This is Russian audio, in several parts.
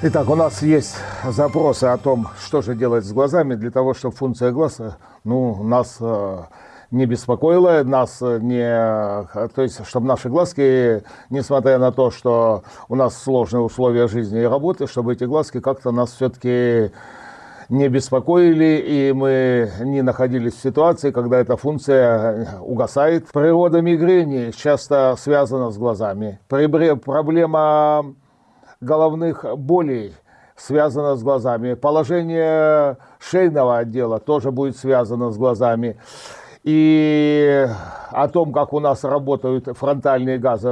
Итак, у нас есть запросы о том, что же делать с глазами для того, чтобы функция глаза ну, нас э, не беспокоила, нас не, то есть, чтобы наши глазки, несмотря на то, что у нас сложные условия жизни и работы, чтобы эти глазки как-то нас все-таки не беспокоили, и мы не находились в ситуации, когда эта функция угасает. Природа мигрени часто связана с глазами. Проблема головных болей связано с глазами. Положение шейного отдела тоже будет связано с глазами. И о том, как у нас работают фронтальные, газы,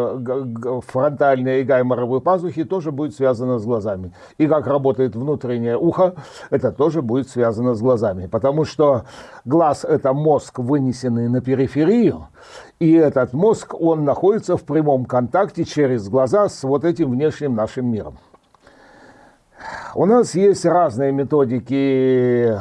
фронтальные и гайморовые пазухи, тоже будет связано с глазами. И как работает внутреннее ухо, это тоже будет связано с глазами. Потому что глаз – это мозг, вынесенный на периферию, и этот мозг, он находится в прямом контакте через глаза с вот этим внешним нашим миром. У нас есть разные методики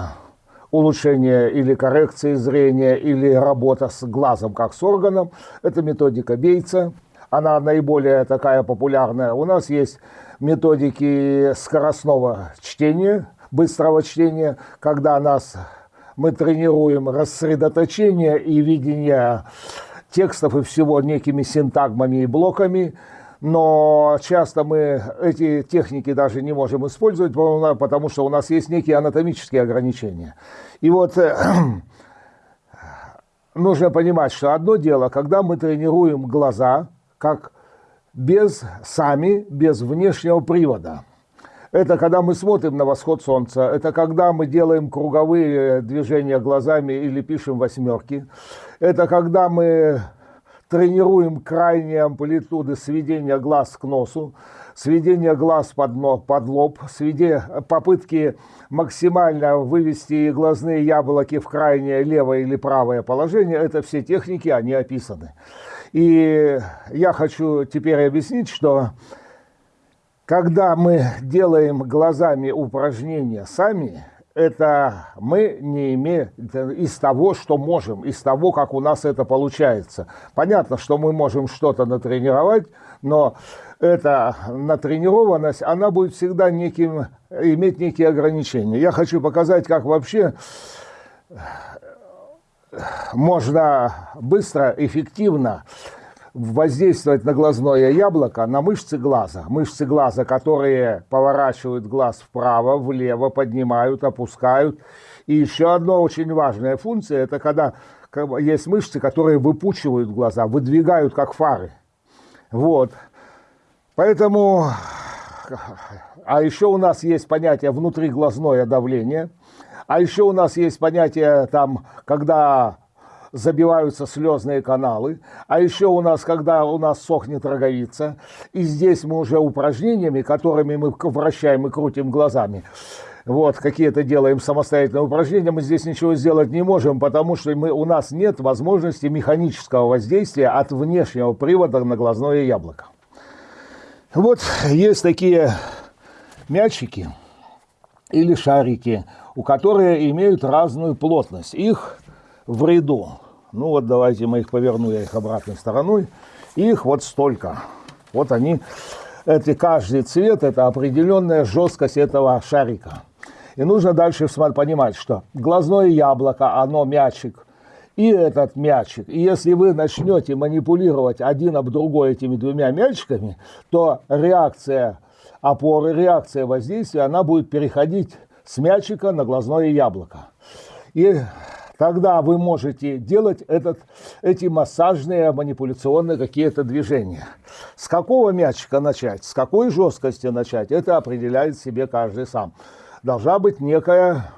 улучшения или коррекции зрения, или работа с глазом как с органом. Это методика Бейца. Она наиболее такая популярная. У нас есть методики скоростного чтения, быстрого чтения, когда нас, мы тренируем рассредоточение и видение текстов и всего некими синтагмами и блоками – но часто мы эти техники даже не можем использовать, потому что у нас есть некие анатомические ограничения. И вот э, нужно понимать, что одно дело, когда мы тренируем глаза, как без сами, без внешнего привода. Это когда мы смотрим на восход солнца, это когда мы делаем круговые движения глазами или пишем восьмерки, это когда мы тренируем крайние амплитуды сведения глаз к носу, сведение глаз под, под лоб, сведе, попытки максимально вывести глазные яблоки в крайнее левое или правое положение, это все техники, они описаны. И я хочу теперь объяснить, что когда мы делаем глазами упражнения сами, это мы не имеем из того, что можем, из того, как у нас это получается. Понятно, что мы можем что-то натренировать, но эта натренированность, она будет всегда неким, иметь некие ограничения. Я хочу показать, как вообще можно быстро, эффективно воздействовать на глазное яблоко, на мышцы глаза. Мышцы глаза, которые поворачивают глаз вправо, влево, поднимают, опускают. И еще одна очень важная функция, это когда есть мышцы, которые выпучивают глаза, выдвигают как фары. Вот. Поэтому, а еще у нас есть понятие внутриглазное давление, а еще у нас есть понятие там, когда забиваются слезные каналы. А еще у нас, когда у нас сохнет роговица, и здесь мы уже упражнениями, которыми мы вращаем и крутим глазами, вот, какие-то делаем самостоятельные упражнения, мы здесь ничего сделать не можем, потому что мы, у нас нет возможности механического воздействия от внешнего привода на глазное яблоко. Вот есть такие мячики или шарики, у которых имеют разную плотность. Их в ряду ну вот давайте мы их поверну, я их обратной стороной. Их вот столько. Вот они, это каждый цвет, это определенная жесткость этого шарика. И нужно дальше понимать, что глазное яблоко, оно мячик, и этот мячик. И если вы начнете манипулировать один об другой этими двумя мячиками, то реакция опоры, реакция воздействия, она будет переходить с мячика на глазное яблоко. И Тогда вы можете делать этот, эти массажные, манипуляционные какие-то движения. С какого мячика начать, с какой жесткости начать, это определяет себе каждый сам. Должна быть некая,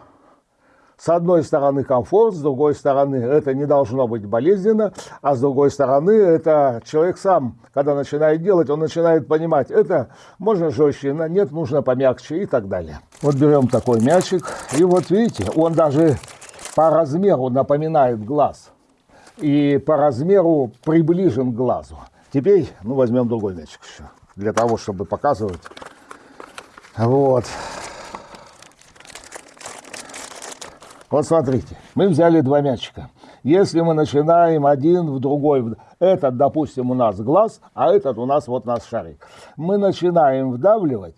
с одной стороны, комфорт, с другой стороны, это не должно быть болезненно, а с другой стороны, это человек сам, когда начинает делать, он начинает понимать, это можно жестче, нет, нужно помягче и так далее. Вот берем такой мячик, и вот видите, он даже по размеру напоминает глаз и по размеру приближен к глазу. Теперь, ну, возьмем другой мячик еще, для того, чтобы показывать. Вот. Вот смотрите, мы взяли два мячика. Если мы начинаем один в другой, этот, допустим, у нас глаз, а этот у нас вот наш шарик. Мы начинаем вдавливать,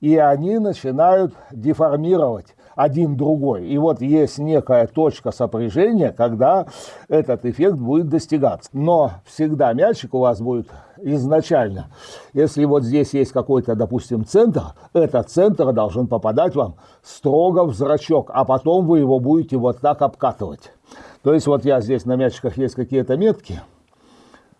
и они начинают деформировать один другой. И вот есть некая точка сопряжения, когда этот эффект будет достигаться. Но всегда мячик у вас будет изначально. Если вот здесь есть какой-то, допустим, центр, этот центр должен попадать вам строго в зрачок, а потом вы его будете вот так обкатывать. То есть вот я здесь на мячиках есть какие-то метки,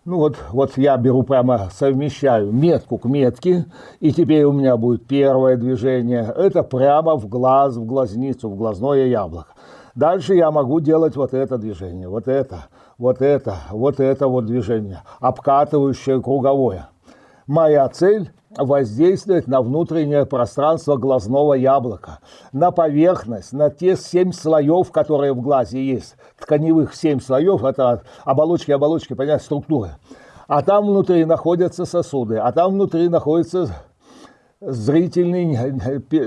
ну вот, вот я беру прямо, совмещаю метку к метке, и теперь у меня будет первое движение. Это прямо в глаз, в глазницу, в глазное яблоко. Дальше я могу делать вот это движение, вот это, вот это, вот это вот движение, обкатывающее круговое. Моя цель воздействовать на внутреннее пространство глазного яблока, на поверхность, на те семь слоев, которые в глазе есть. Тканевых семь слоев – это оболочки, оболочки, понятно, структуры. А там внутри находятся сосуды, а там внутри находится зрительный,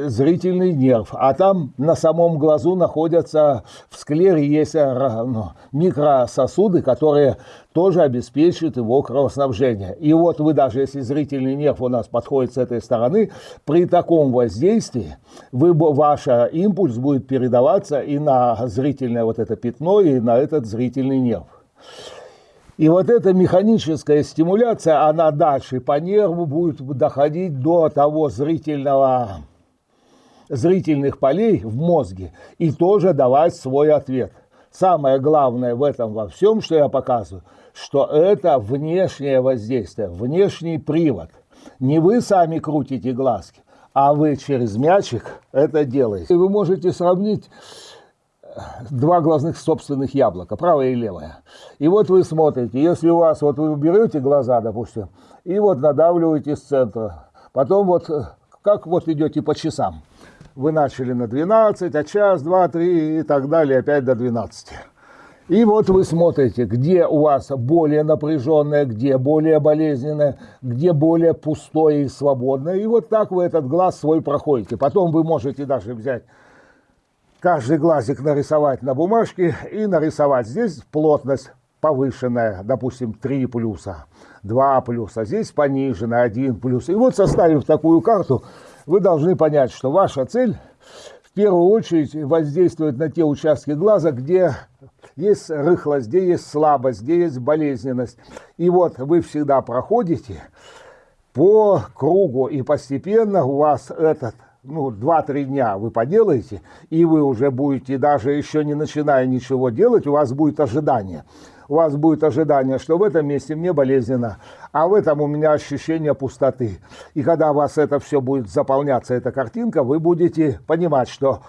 зрительный нерв, а там на самом глазу находятся, в склере есть э, ну, микрососуды, которые тоже обеспечивают его кровоснабжение. И вот вы даже, если зрительный нерв у нас подходит с этой стороны, при таком воздействии вы, ваш импульс будет передаваться и на зрительное вот это пятно, и на этот зрительный нерв. И вот эта механическая стимуляция, она дальше по нерву будет доходить до того зрительного, зрительных полей в мозге и тоже давать свой ответ. Самое главное в этом во всем, что я показываю, что это внешнее воздействие, внешний привод. Не вы сами крутите глазки, а вы через мячик это делаете. И вы можете сравнить два глазных собственных яблока, правое и левое. И вот вы смотрите, если у вас, вот вы берете глаза, допустим, и вот надавливаете с центра, потом вот, как вот идете по часам. Вы начали на 12, а час, два, три и так далее, опять до 12. И вот вы смотрите, где у вас более напряженное, где более болезненное, где более пустое и свободное. И вот так вы этот глаз свой проходите. Потом вы можете даже взять каждый глазик нарисовать на бумажке и нарисовать здесь плотность повышенная, допустим, 3 плюса, 2 плюса, здесь пониженная, 1 плюс. И вот составив такую карту, вы должны понять, что ваша цель в первую очередь воздействовать на те участки глаза, где есть рыхлость, где есть слабость, где есть болезненность. И вот вы всегда проходите по кругу, и постепенно у вас этот ну, 2-3 дня вы поделаете, и вы уже будете, даже еще не начиная ничего делать, у вас будет ожидание. У вас будет ожидание, что в этом месте мне болезненно, а в этом у меня ощущение пустоты. И когда у вас это все будет заполняться, эта картинка, вы будете понимать, что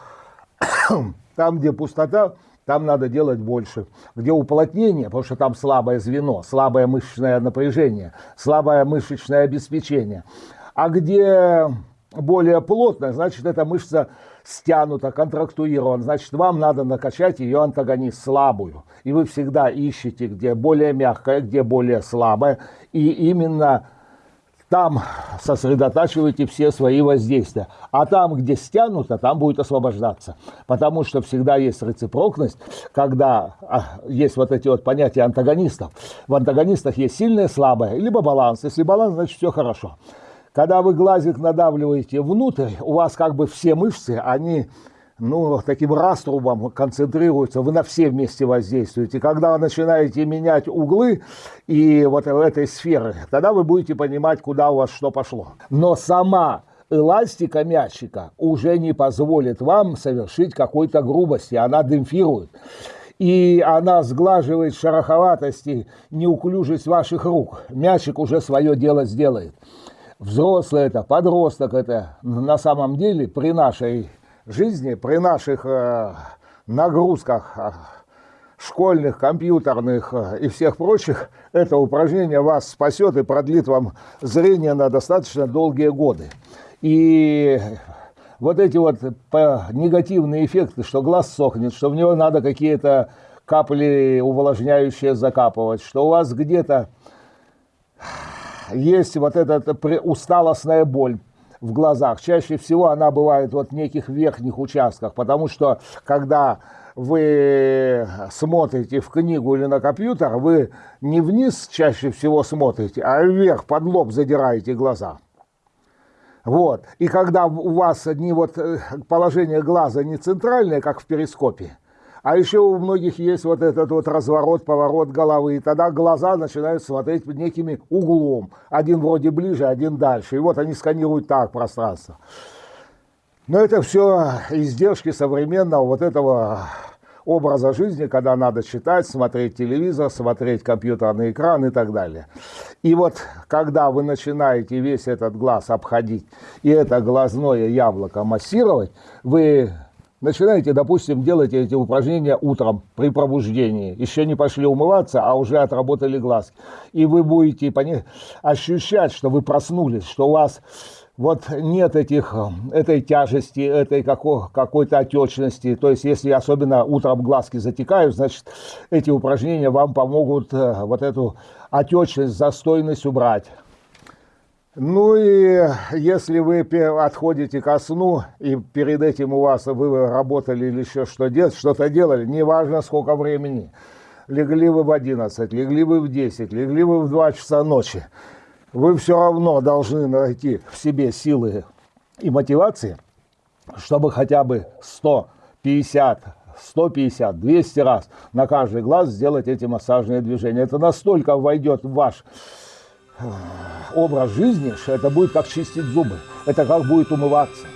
там, где пустота, там надо делать больше. Где уплотнение, потому что там слабое звено, слабое мышечное напряжение, слабое мышечное обеспечение. А где более плотная, значит, эта мышца стянута, контрактуирована, значит, вам надо накачать ее антагонист слабую. И вы всегда ищете, где более мягкая, где более слабая, и именно там сосредотачиваете все свои воздействия. А там, где стянуто, там будет освобождаться. Потому что всегда есть рецепрокность, когда а, есть вот эти вот понятия антагонистов. В антагонистах есть сильное, слабое, либо баланс. Если баланс, значит все хорошо. Когда вы глазик надавливаете внутрь, у вас как бы все мышцы, они ну, таким раструбом концентрируются, вы на все вместе воздействуете. Когда вы начинаете менять углы и вот этой сферы, тогда вы будете понимать, куда у вас что пошло. Но сама эластика мячика уже не позволит вам совершить какой-то грубости, она демпфирует. И она сглаживает шероховатости, неуклюжесть ваших рук. Мячик уже свое дело сделает взрослый это, подросток это, на самом деле при нашей жизни, при наших э, нагрузках э, школьных, компьютерных э, и всех прочих, это упражнение вас спасет и продлит вам зрение на достаточно долгие годы. И вот эти вот негативные эффекты, что глаз сохнет, что в него надо какие-то капли увлажняющие закапывать, что у вас где-то есть вот эта усталостная боль в глазах. Чаще всего она бывает вот в неких верхних участках, потому что когда вы смотрите в книгу или на компьютер, вы не вниз чаще всего смотрите, а вверх под лоб задираете глаза. Вот. И когда у вас не вот э, положение глаза не центральное, как в перископе, а еще у многих есть вот этот вот разворот, поворот головы. И тогда глаза начинают смотреть под некими углом. Один вроде ближе, один дальше. И вот они сканируют так пространство. Но это все издержки современного вот этого образа жизни, когда надо читать, смотреть телевизор, смотреть компьютерный экран и так далее. И вот когда вы начинаете весь этот глаз обходить и это глазное яблоко массировать, вы начинаете, допустим, делать эти упражнения утром при пробуждении. Еще не пошли умываться, а уже отработали глазки. И вы будете ощущать, что вы проснулись, что у вас вот нет этих, этой тяжести, этой какой-то отечности. То есть, если особенно утром глазки затекают, значит, эти упражнения вам помогут э, вот эту отечность, застойность убрать. Ну и если вы отходите ко сну, и перед этим у вас вы работали или еще что делать, что-то делали, неважно сколько времени, легли вы в 11, легли вы в 10, легли вы в 2 часа ночи, вы все равно должны найти в себе силы и мотивации, чтобы хотя бы 150, 150, 200 раз на каждый глаз сделать эти массажные движения. Это настолько войдет в ваш образ жизни, что это будет как чистить зубы, это как будет умываться.